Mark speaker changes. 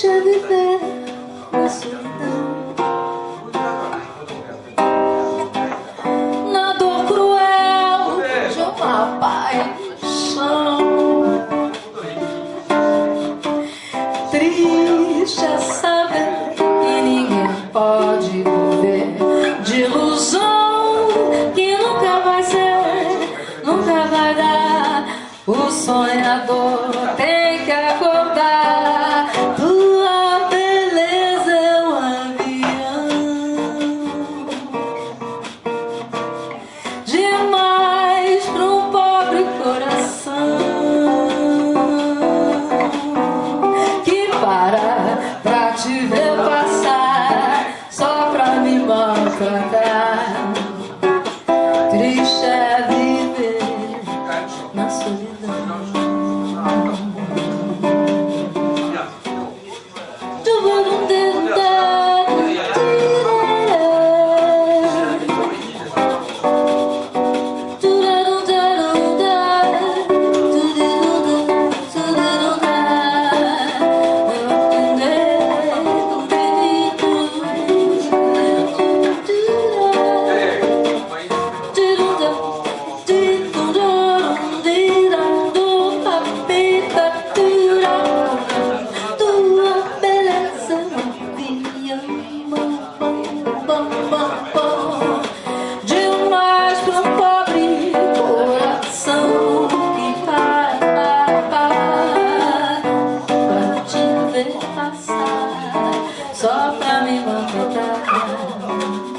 Speaker 1: É viver na solidão Na dor cruel de uma paixão Triste é saber que ninguém pode viver De ilusão que nunca vai ser, nunca vai dar O sonhador. Tem time off, dame bofetada.